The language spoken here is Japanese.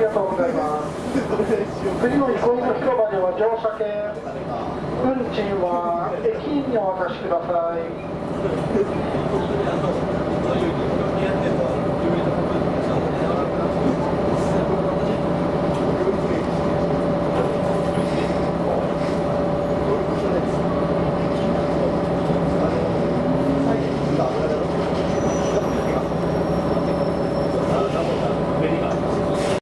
りがとうございます。次の憩いの広場では乗車券、運賃は駅員にお渡しください。